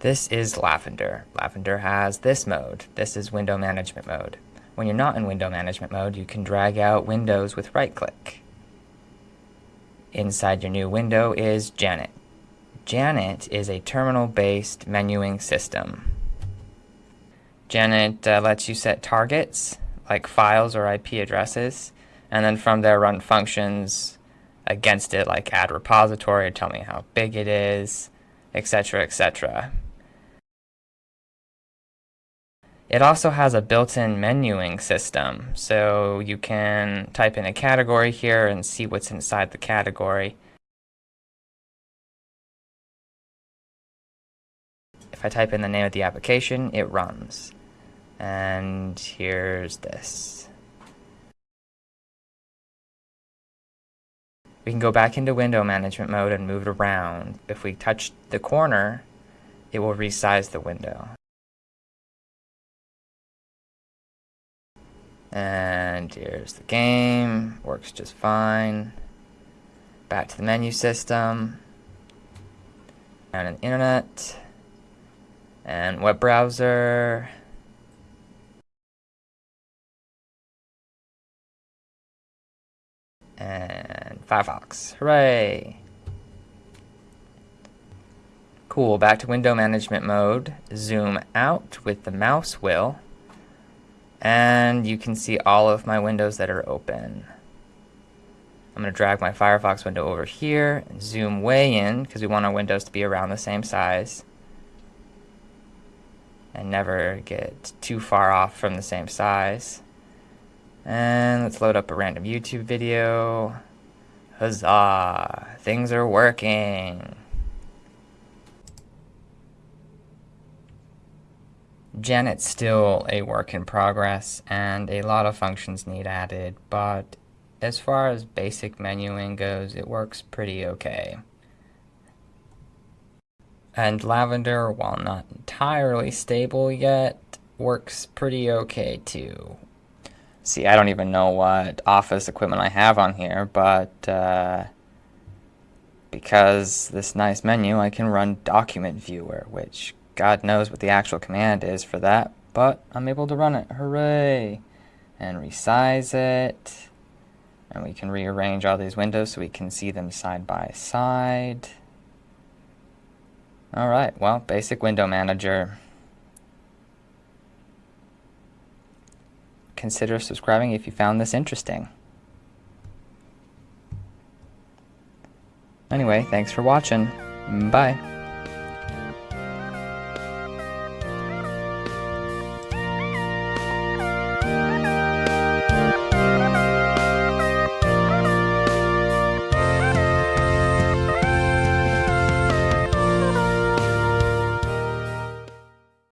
This is Lavender. Lavender has this mode. This is window management mode. When you're not in window management mode, you can drag out windows with right click. Inside your new window is Janet. Janet is a terminal-based menuing system. Janet uh, lets you set targets, like files or IP addresses, and then from there run functions against it, like add repository or tell me how big it is, etc., etc. It also has a built-in menuing system, so you can type in a category here and see what's inside the category. If I type in the name of the application, it runs. And here's this. We can go back into window management mode and move it around. If we touch the corner, it will resize the window. And here's the game, works just fine. Back to the menu system, and an internet, and web browser, and Firefox. Hooray! Cool, back to window management mode. Zoom out with the mouse wheel and you can see all of my windows that are open. I'm going to drag my Firefox window over here and zoom way in because we want our windows to be around the same size and never get too far off from the same size. And let's load up a random YouTube video. Huzzah! Things are working! Janet's still a work in progress and a lot of functions need added, but as far as basic menuing goes, it works pretty okay. And Lavender, while not entirely stable yet, works pretty okay too. See, I don't even know what office equipment I have on here, but uh, because this nice menu, I can run Document Viewer, which God knows what the actual command is for that, but I'm able to run it. Hooray! And resize it. And we can rearrange all these windows so we can see them side by side. Alright, well, basic window manager. Consider subscribing if you found this interesting. Anyway, thanks for watching. Bye.